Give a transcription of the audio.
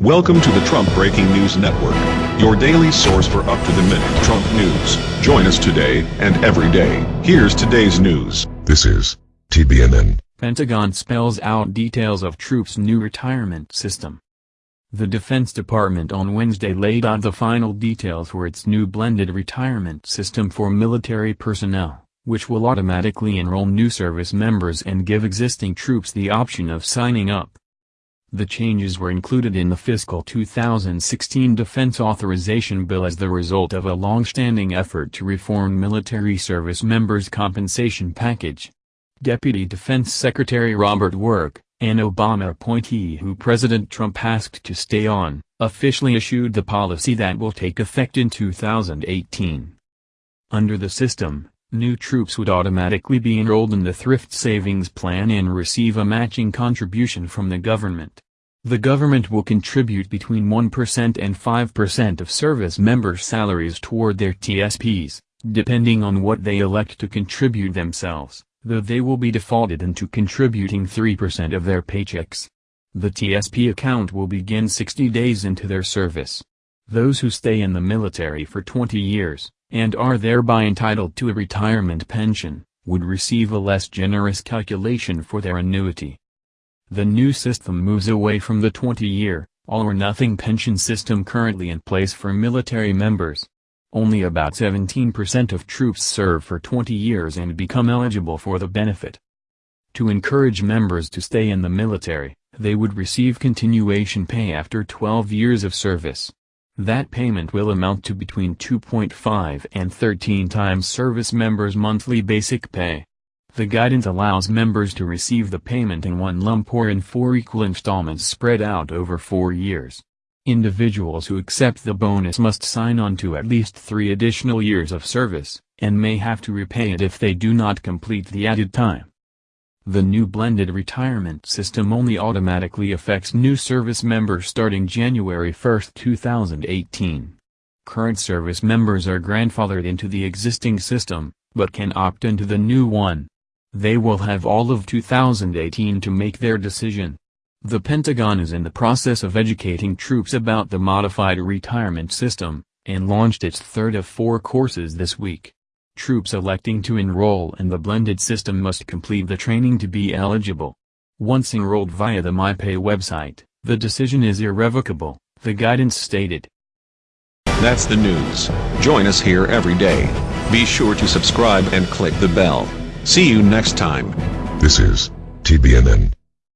Welcome to the Trump Breaking News Network, your daily source for up-to-the-minute Trump news. Join us today and every day. Here's today's news. This is TBNN. Pentagon spells out details of troops' new retirement system. The Defense Department on Wednesday laid out the final details for its new blended retirement system for military personnel, which will automatically enroll new service members and give existing troops the option of signing up. The changes were included in the fiscal 2016 Defense Authorization Bill as the result of a long-standing effort to reform military service members' compensation package. Deputy Defense Secretary Robert Work, an Obama appointee who President Trump asked to stay on, officially issued the policy that will take effect in 2018. Under the system, new troops would automatically be enrolled in the Thrift Savings Plan and receive a matching contribution from the government. The government will contribute between 1% and 5% of service members' salaries toward their TSPs, depending on what they elect to contribute themselves, though they will be defaulted into contributing 3% of their paychecks. The TSP account will begin 60 days into their service. Those who stay in the military for 20 years, and are thereby entitled to a retirement pension, would receive a less generous calculation for their annuity. The new system moves away from the 20-year, all-or-nothing pension system currently in place for military members. Only about 17% of troops serve for 20 years and become eligible for the benefit. To encourage members to stay in the military, they would receive continuation pay after 12 years of service. That payment will amount to between 2.5 and 13 times service members' monthly basic pay. The guidance allows members to receive the payment in one lump or in four equal installments spread out over four years. Individuals who accept the bonus must sign on to at least three additional years of service, and may have to repay it if they do not complete the added time. The new blended retirement system only automatically affects new service members starting January 1, 2018. Current service members are grandfathered into the existing system, but can opt into the new one. They will have all of 2018 to make their decision. The Pentagon is in the process of educating troops about the modified retirement system, and launched its third of four courses this week. Troops electing to enroll in the blended system must complete the training to be eligible. Once enrolled via the MyPay website, the decision is irrevocable, the guidance stated. That's the news. Join us here every day. Be sure to subscribe and click the bell. See you next time. This is TBNN.